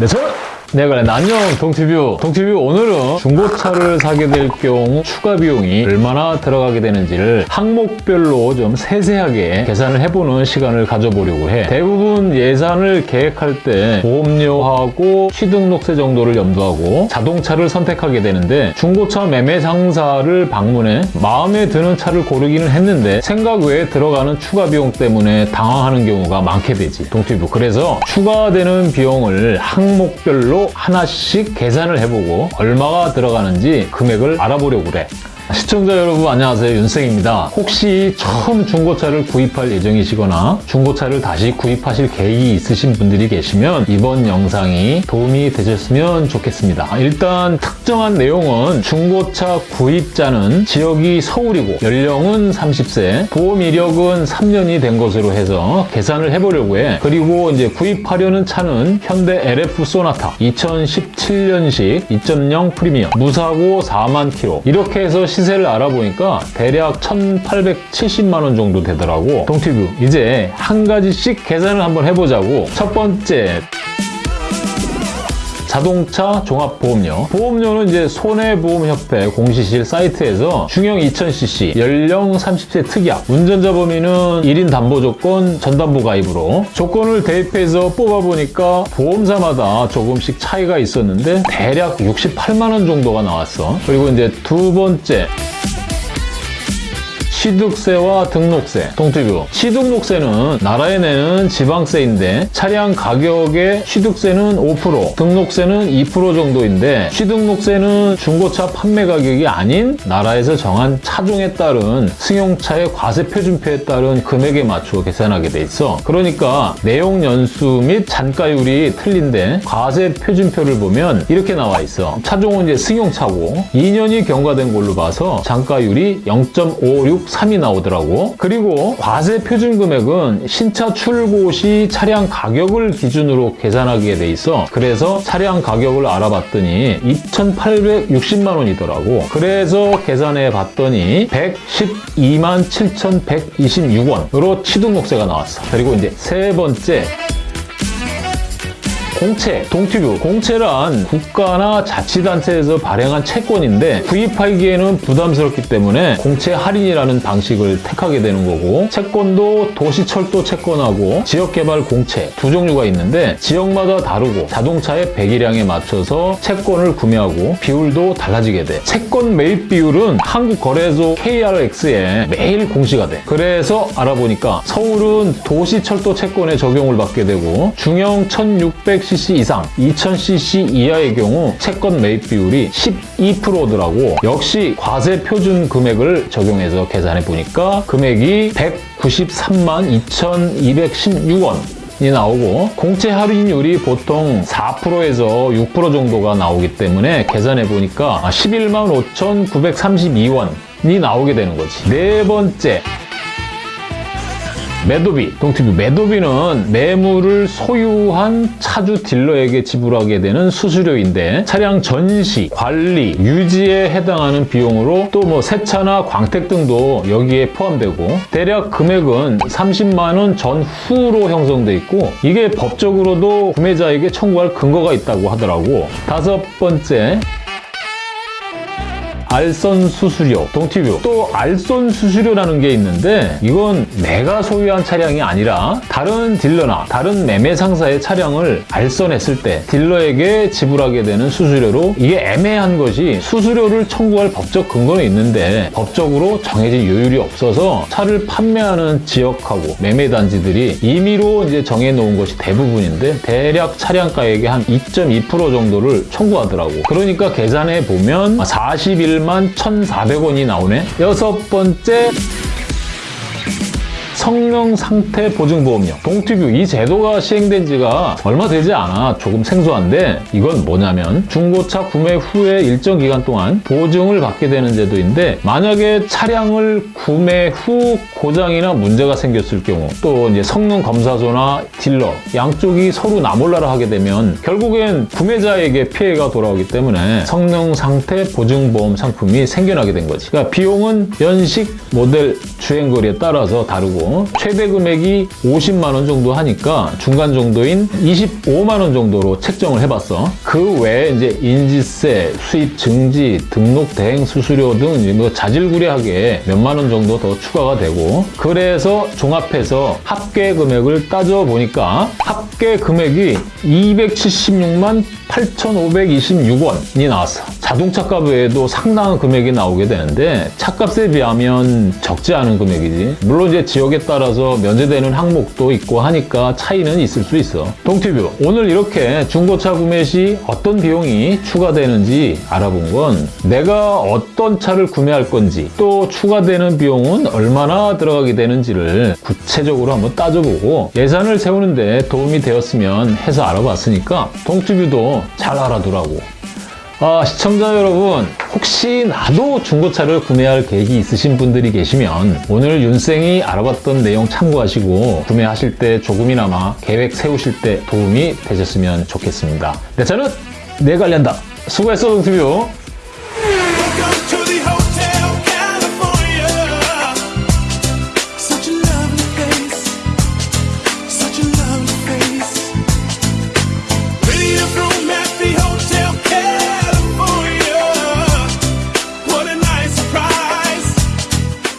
네, 저는 네, 그래. 안녕, 동티뷰. 동티뷰 오늘은 중고차를 사게 될 경우 추가 비용이 얼마나 들어가게 되는지를 항목별로 좀 세세하게 계산을 해보는 시간을 가져보려고 해. 대부분 예산을 계획할 때 보험료하고 취등록세 정도를 염두하고 자동차를 선택하게 되는데 중고차 매매 상사를 방문해 마음에 드는 차를 고르기는 했는데 생각 외에 들어가는 추가 비용 때문에 당황하는 경우가 많게 되지. 동티뷰. 그래서 추가되는 비용을 항목별로 하나씩 계산을 해보고 얼마가 들어가는지 금액을 알아보려고 그래. 시청자 여러분 안녕하세요 윤생입니다. 혹시 처음 중고차를 구입할 예정이시거나 중고차를 다시 구입하실 계획이 있으신 분들이 계시면 이번 영상이 도움이 되셨으면 좋겠습니다. 일단 특 정한 내용은 중고차 구입자는 지역이 서울이고 연령은 30세, 보험 이력은 3년이 된 것으로 해서 계산을 해보려고 해. 그리고 이제 구입하려는 차는 현대 LF 소나타 2017년식 2.0 프리미엄 무사고 4만 킬로 이렇게 해서 시세를 알아보니까 대략 1,870만 원 정도 되더라고. 동티뷰 이제 한 가지씩 계산을 한번 해보자고. 첫 번째 자동차 종합보험료. 보험료는 이제 손해보험협회 공시실 사이트에서 중형 2000cc, 연령 30세 특약, 운전자 범위는 1인 담보 조건, 전담보 가입으로 조건을 대입해서 뽑아보니까 보험사마다 조금씩 차이가 있었는데 대략 68만 원 정도가 나왔어. 그리고 이제 두 번째 취득세와 등록세, 동티뷰. 취득록세는 나라에 내는 지방세인데 차량 가격의 취득세는 5%, 등록세는 2% 정도인데 취득록세는 중고차 판매 가격이 아닌 나라에서 정한 차종에 따른 승용차의 과세 표준표에 따른 금액에 맞추어 계산하게 돼 있어. 그러니까 내용 연수 및 잔가율이 틀린데 과세 표준표를 보면 이렇게 나와 있어. 차종은 이제 승용차고 2년이 경과된 걸로 봐서 잔가율이 0.56 3이 나오더라고. 그리고 과세 표준 금액은 신차 출고 시 차량 가격을 기준으로 계산하게 돼 있어. 그래서 차량 가격을 알아봤더니 2,860만 원이더라고. 그래서 계산해 봤더니 112만 7,126원으로 취등록세가 나왔어. 그리고 이제 세 번째 공채, 동티뷰. 공채란 국가나 자치단체에서 발행한 채권인데 구입하기에는 부담스럽기 때문에 공채 할인이라는 방식을 택하게 되는 거고 채권도 도시철도 채권하고 지역개발 공채 두 종류가 있는데 지역마다 다르고 자동차의 배기량에 맞춰서 채권을 구매하고 비율도 달라지게 돼. 채권 매입 비율은 한국거래소 KRX에 매일 공시가 돼. 그래서 알아보니까 서울은 도시철도 채권에 적용을 받게 되고 중형 1610 5,000cc 이상, 2,000cc 이하의 경우 채권 매입 비율이 12%더라고 역시 과세 표준 금액을 적용해서 계산해 보니까 금액이 193만 2,216원 이 나오고 공채 할인율이 보통 4%에서 6% 정도가 나오기 때문에 계산해보니까 115,932원이 나오게 되는 거지. 네 번째, 매도비, 동티뷰 매도비는 매물을 소유한 차주 딜러에게 지불하게 되는 수수료인데 차량 전시, 관리, 유지에 해당하는 비용으로 또 뭐 세차나 광택 등도 여기에 포함되고 대략 금액은 30만 원 전후로 형성돼 있고 이게 법적으로도 구매자에게 청구할 근거가 있다고 하더라고. 다섯 번째 알선 수수료, 동티뷰. 또 알선 수수료라는 게 있는데 이건 내가 소유한 차량이 아니라 다른 딜러나 다른 매매 상사의 차량을 알선했을 때 딜러에게 지불하게 되는 수수료로 이게 애매한 것이 수수료를 청구할 법적 근거는 있는데 법적으로 정해진 요율이 없어서 차를 판매하는 지역하고 매매 단지들이 임의로 이제 정해 놓은 것이 대부분인데 대략 차량가액의 한 2.2% 정도를 청구하더라고. 그러니까 계산해 보면 41 1만 1,400원이 나오네. 여섯 번째 성능 상태 보증 보험료. 동티뷰 이 제도가 시행된 지가 얼마 되지 않아 조금 생소한데 이건 뭐냐면 중고차 구매 후에 일정 기간 동안 보증을 받게 되는 제도인데 만약에 차량을 구매 후 고장이나 문제가 생겼을 경우 또 이제 성능 검사소나 딜러 양쪽이 서로 나몰라라 하게 되면 결국엔 구매자에게 피해가 돌아오기 때문에 성능 상태 보증보험 상품이 생겨나게 된 거지. 그러니까 비용은 연식, 모델, 주행거리에 따라서 다르고 최대 금액이 50만 원 정도 하니까 중간 정도인 25만 원 정도로 책정을 해봤어. 그 외에 이제 인지세, 수입 증지, 등록 대행 수수료 등뭐 자질구레하게 몇만 원 정도 더 추가가 되고 그래서 종합해서 합계 금액을 따져 보니까 합계 금액이 276만 8,526원이 나왔어. 자동차 값 외에도 상당한 금액이 나오게 되는데 차값에 비하면 적지 않은 금액이지. 물론 이제 지역에 따라서 면제되는 항목도 있고 하니까 차이는 있을 수 있어. 동티뷰 오늘 이렇게 중고차 구매 시 어떤 비용이 추가되는지 알아본 건 내가 어떤 차를 구매할 건지 또 추가되는 비용은 얼마나 들어가게 되는지를 구체적으로 한번 따져보고 예산을 세우는데 도움이 되었으면 해서 알아봤으니까 동티뷰도 잘 알아두라고. 아, 시청자 여러분, 혹시 나도 중고차를 구매할 계획이 있으신 분들이 계시면 오늘 윤생이 알아봤던 내용 참고하시고 구매하실 때 조금이나마 계획 세우실 때 도움이 되셨으면 좋겠습니다. 내 차는 내가 관리한다. 수고했어, 동티뷰.